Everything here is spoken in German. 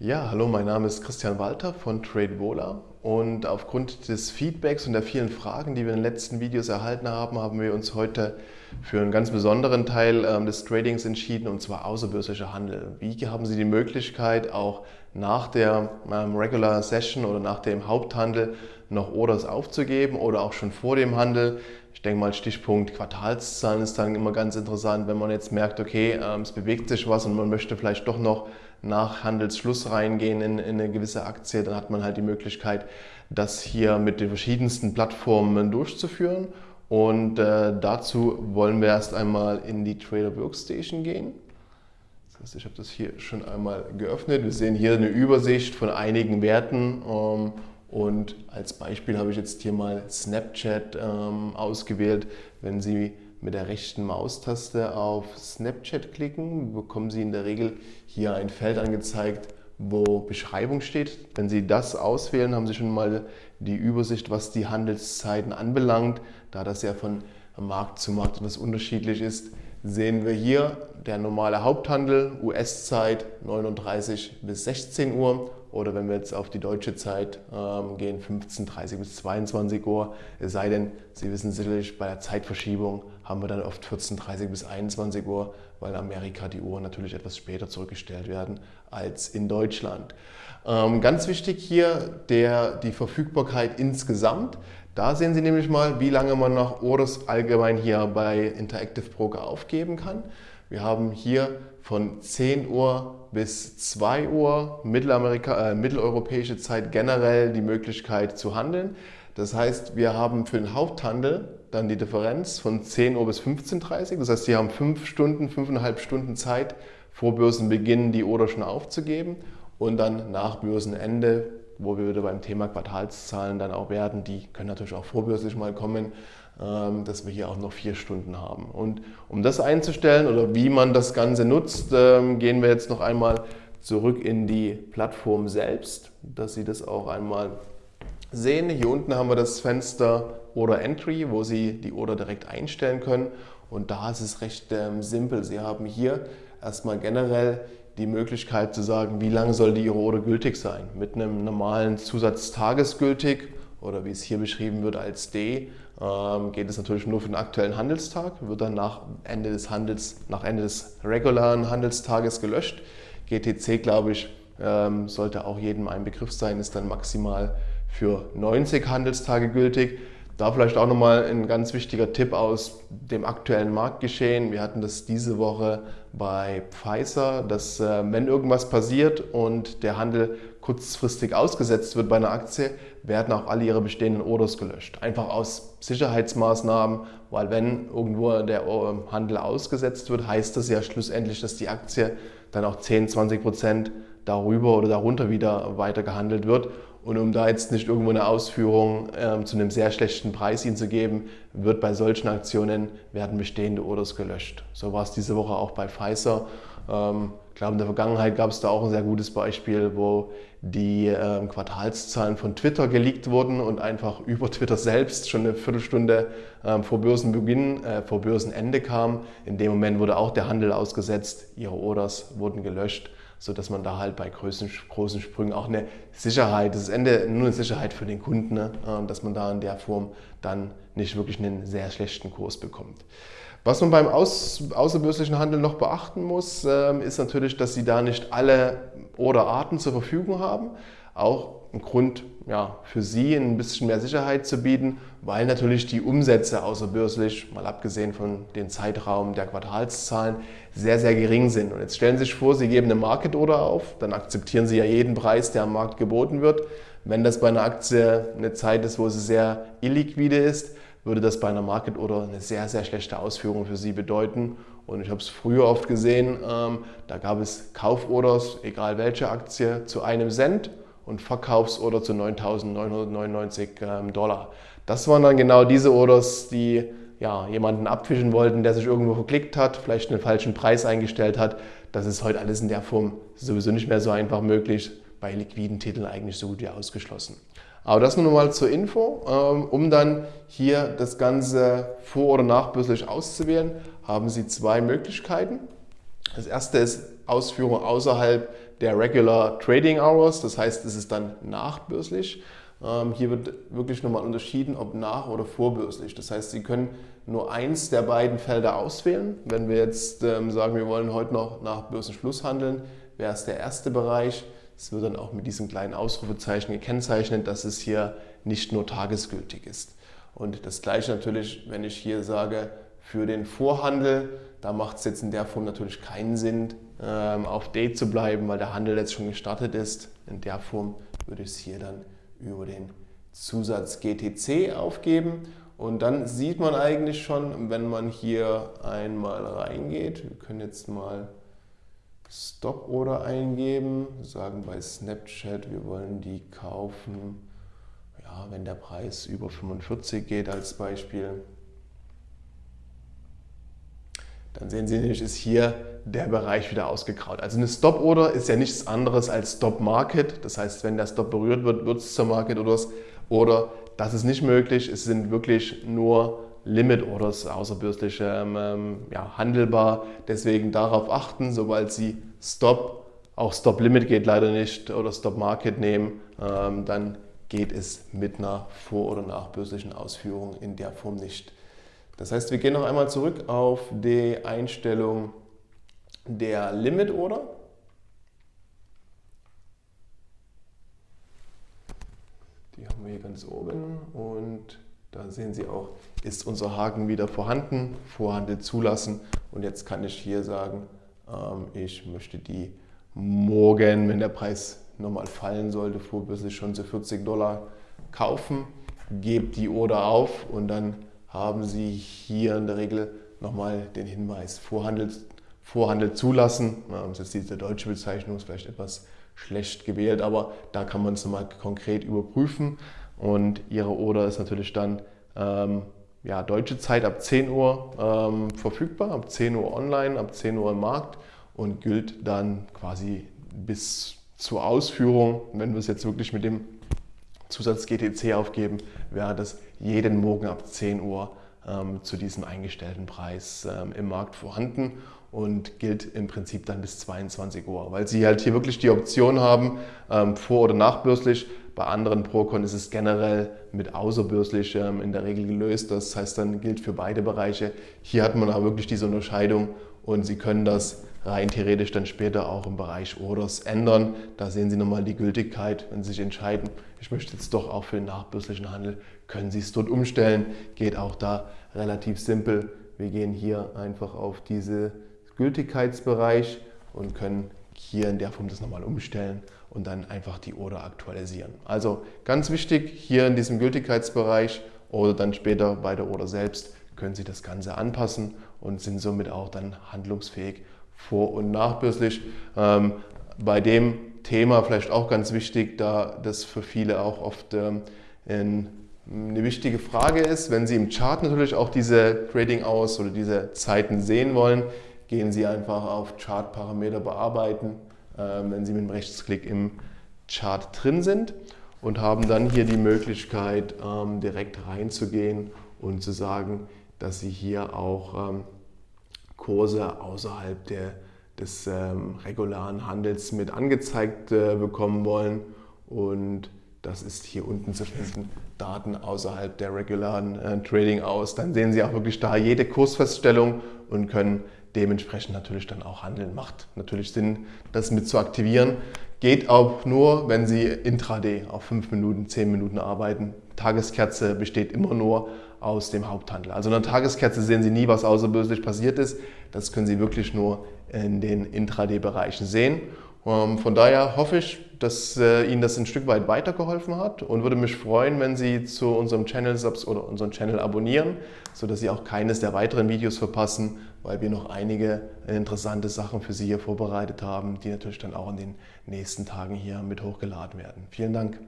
Ja, hallo, mein Name ist Christian Walter von TradeVola und aufgrund des Feedbacks und der vielen Fragen, die wir in den letzten Videos erhalten haben, haben wir uns heute für einen ganz besonderen Teil ähm, des Tradings entschieden und zwar außerbörslicher Handel. Wie haben Sie die Möglichkeit, auch nach der ähm, Regular Session oder nach dem Haupthandel noch Orders aufzugeben oder auch schon vor dem Handel? Ich denke mal, Stichpunkt Quartalszahlen ist dann immer ganz interessant, wenn man jetzt merkt, okay, ähm, es bewegt sich was und man möchte vielleicht doch noch nach Handelsschluss reingehen in, in, eine gewisse Aktie, dann hat man halt die Möglichkeit, das hier mit den verschiedensten Plattformen durchzuführen. Und äh, dazu wollen wir erst einmal in die Trader Workstation gehen. Das heißt, ich habe das hier schon einmal geöffnet. Wir sehen hier eine Übersicht von einigen Werten. Ähm, und als Beispiel habe ich jetzt hier mal Snapchat ähm, ausgewählt. Wenn Sie mit der rechten Maustaste auf Snapchat klicken, bekommen Sie in der Regel hier ein Feld angezeigt, wo Beschreibung steht. Wenn Sie das auswählen, haben Sie schon mal die Übersicht, was die Handelszeiten anbelangt. Da das ja von Markt zu Markt etwas unterschiedlich ist, sehen wir hier der normale Haupthandel, US-Zeit 39 bis 16 Uhr oder wenn wir jetzt auf die deutsche Zeit ähm, gehen, 15.30 bis 22 Uhr. Es sei denn, Sie wissen sicherlich, bei der Zeitverschiebung haben wir dann oft 14.30 bis 21 Uhr, weil in Amerika die Uhren natürlich etwas später zurückgestellt werden als in Deutschland. Ähm, ganz wichtig hier der, die Verfügbarkeit insgesamt. Da sehen Sie nämlich mal, wie lange man noch Orders allgemein hier bei Interactive Broker aufgeben kann. Wir haben hier von 10 Uhr bis 2 Uhr äh, mitteleuropäische Zeit generell die Möglichkeit zu handeln. Das heißt, wir haben für den Haupthandel dann die Differenz von 10 Uhr bis 15.30 Uhr. Das heißt, Sie haben 5 Stunden, 5,5 Stunden Zeit vor Börsenbeginn die Order schon aufzugeben und dann nach Börsenende wo wir wieder beim Thema Quartalszahlen dann auch werden, die können natürlich auch vorbörslich mal kommen, ähm, dass wir hier auch noch vier Stunden haben. Und um das einzustellen oder wie man das Ganze nutzt, ähm, gehen wir jetzt noch einmal zurück in die Plattform selbst, dass Sie das auch einmal sehen. Hier unten haben wir das Fenster Order Entry, wo Sie die Order direkt einstellen können. Und da ist es recht ähm, simpel. Sie haben hier erstmal generell die Möglichkeit zu sagen, wie lange soll die Order gültig sein. Mit einem normalen Zusatz tagesgültig oder wie es hier beschrieben wird als D, ähm, geht es natürlich nur für den aktuellen Handelstag, wird dann nach Ende des Handels, nach Ende des regulären Handelstages gelöscht. GTC, glaube ich, ähm, sollte auch jedem ein Begriff sein, ist dann maximal für 90 Handelstage gültig. Da vielleicht auch nochmal ein ganz wichtiger Tipp aus dem aktuellen Marktgeschehen. Wir hatten das diese Woche bei Pfizer, dass äh, wenn irgendwas passiert und der Handel kurzfristig ausgesetzt wird bei einer Aktie, werden auch alle ihre bestehenden Orders gelöscht. Einfach aus Sicherheitsmaßnahmen, weil wenn irgendwo der äh, Handel ausgesetzt wird, heißt das ja schlussendlich, dass die Aktie dann auch 10, 20 Prozent darüber oder darunter wieder weiter gehandelt wird. Und um da jetzt nicht irgendwo eine Ausführung ähm, zu einem sehr schlechten Preis Ihnen zu geben, wird bei solchen Aktionen werden bestehende Orders gelöscht. So war es diese Woche auch bei Pfizer. Ähm, ich glaube, in der Vergangenheit gab es da auch ein sehr gutes Beispiel, wo die ähm, Quartalszahlen von Twitter geleakt wurden und einfach über Twitter selbst schon eine Viertelstunde ähm, vor Börsenbeginn, äh, vor Börsenende kam. In dem Moment wurde auch der Handel ausgesetzt, ihre Orders wurden gelöscht sodass man da halt bei großen, großen Sprüngen auch eine Sicherheit, das ist Ende nur eine Sicherheit für den Kunden, ne? dass man da in der Form dann nicht wirklich einen sehr schlechten Kurs bekommt. Was man beim Aus, außerbörslichen Handel noch beachten muss, ähm, ist natürlich, dass Sie da nicht alle Orderarten zur Verfügung haben. Auch ein Grund ja, für Sie ein bisschen mehr Sicherheit zu bieten, weil natürlich die Umsätze außerbörslich, mal abgesehen von dem Zeitraum der Quartalszahlen, sehr, sehr gering sind. Und jetzt stellen Sie sich vor, Sie geben eine Market Order auf, dann akzeptieren Sie ja jeden Preis, der am Markt geboten wird. Wenn das bei einer Aktie eine Zeit ist, wo sie sehr illiquide ist, würde das bei einer Market Order eine sehr, sehr schlechte Ausführung für Sie bedeuten. Und ich habe es früher oft gesehen, ähm, da gab es Kauforders, egal welche Aktie, zu einem Cent und Verkaufsorder zu 9.999 ähm, Dollar. Das waren dann genau diese Orders, die ja, jemanden abfischen wollten, der sich irgendwo verklickt hat, vielleicht einen falschen Preis eingestellt hat. Das ist heute alles in der Form sowieso nicht mehr so einfach möglich, bei liquiden Titeln eigentlich so gut wie ausgeschlossen. Aber das nur mal zur Info. Ähm, um dann hier das Ganze vor- oder nachbörslich auszuwählen, haben Sie zwei Möglichkeiten. Das erste ist Ausführung außerhalb der Regular Trading Hours, das heißt, es ist dann nachbörslich. Ähm, hier wird wirklich nochmal unterschieden, ob nach- oder vorbörslich. Das heißt, Sie können nur eins der beiden Felder auswählen. Wenn wir jetzt ähm, sagen, wir wollen heute noch nach Börsenschluss handeln, wäre es der erste Bereich. Es wird dann auch mit diesem kleinen Ausrufezeichen gekennzeichnet, dass es hier nicht nur tagesgültig ist. Und das gleiche natürlich, wenn ich hier sage, für den Vorhandel, da macht es jetzt in der Form natürlich keinen Sinn, ähm, auf Date zu bleiben, weil der Handel jetzt schon gestartet ist. In der Form würde ich es hier dann über den Zusatz GTC aufgeben. Und dann sieht man eigentlich schon, wenn man hier einmal reingeht, wir können jetzt mal Stop Order eingeben, sagen bei Snapchat, wir wollen die kaufen, ja, wenn der Preis über 45 geht als Beispiel. Dann sehen Sie nämlich, ist hier der Bereich wieder ausgegraut. Also eine Stop Order ist ja nichts anderes als Stop Market. Das heißt, wenn der Stop berührt wird, wird es zur Market Orders. Oder das ist nicht möglich. Es sind wirklich nur Limit Orders außerbörslich ähm, ja, handelbar. Deswegen darauf achten, sobald Sie Stop, auch Stop Limit geht leider nicht, oder Stop Market nehmen, ähm, dann geht es mit einer vor- oder nachbörslichen Ausführung in der Form nicht. Das heißt, wir gehen noch einmal zurück auf die Einstellung der Limit Order. Die haben wir hier ganz oben und da sehen Sie auch, ist unser Haken wieder vorhanden, Vorhandel zulassen und jetzt kann ich hier sagen, ähm, ich möchte die morgen, wenn der Preis nochmal fallen sollte, vorbörslich schon zu 40 Dollar kaufen, gebe die Order auf und dann haben Sie hier in der Regel nochmal den Hinweis Vorhandel, Vorhandel zulassen. Das ist diese deutsche Bezeichnung, ist vielleicht etwas schlecht gewählt, aber da kann man es nochmal konkret überprüfen. Und Ihre Order ist natürlich dann ähm, ja, deutsche Zeit ab 10 Uhr ähm, verfügbar, ab 10 Uhr online, ab 10 Uhr im Markt und gilt dann quasi bis zur Ausführung. Wenn wir es jetzt wirklich mit dem Zusatz GTC aufgeben, wäre das jeden Morgen ab 10 Uhr ähm, zu diesem eingestellten Preis ähm, im Markt vorhanden und gilt im Prinzip dann bis 22 Uhr, weil Sie halt hier wirklich die Option haben, ähm, vor- oder nachbörslich. Bei anderen Procon ist es generell mit außerbörslich ähm, in der Regel gelöst. Das heißt, dann gilt für beide Bereiche. Hier hat man aber wirklich diese Unterscheidung und Sie können das rein theoretisch dann später auch im Bereich Orders ändern. Da sehen Sie nochmal die Gültigkeit, wenn Sie sich entscheiden, ich möchte jetzt doch auch für den nachbörslichen Handel, können Sie es dort umstellen. Geht auch da relativ simpel. Wir gehen hier einfach auf diesen Gültigkeitsbereich und können hier in der Form das nochmal umstellen und dann einfach die Order aktualisieren. Also ganz wichtig, hier in diesem Gültigkeitsbereich oder dann später bei der Order selbst können Sie das Ganze anpassen und sind somit auch dann handlungsfähig vor- und nachbörslich. Ähm, bei dem Thema vielleicht auch ganz wichtig, da das für viele auch oft ähm, in, eine wichtige Frage ist. Wenn Sie im Chart natürlich auch diese Trading Hours oder diese Zeiten sehen wollen, gehen Sie einfach auf Chart-Parameter bearbeiten, ähm, wenn Sie mit dem Rechtsklick im Chart drin sind und haben dann hier die Möglichkeit, ähm, direkt reinzugehen und zu sagen, dass Sie hier auch ähm, Kurse außerhalb der, des ähm, regularen Handels mit angezeigt äh, bekommen wollen. Und das ist hier unten zu finden, Daten außerhalb der regularen äh, Trading aus. Dann sehen Sie auch wirklich da jede Kursfeststellung und können dementsprechend natürlich dann auch handeln. Macht natürlich Sinn, das mit zu aktivieren. Geht auch nur, wenn Sie intraday auf 5 Minuten, 10 Minuten arbeiten. Tageskerze besteht immer nur aus dem Haupthandel. Also in der Tageskerze sehen Sie nie, was außerbörslich passiert ist. Das können Sie wirklich nur in den Intraday-Bereichen sehen. Ähm, von daher hoffe ich, dass äh, Ihnen das ein Stück weit weitergeholfen hat und würde mich freuen, wenn Sie zu unserem Channel oder unseren Channel abonnieren, sodass Sie auch keines der weiteren Videos verpassen, weil wir noch einige interessante Sachen für Sie hier vorbereitet haben, die natürlich dann auch in den nächsten Tagen hier mit hochgeladen werden. Vielen Dank.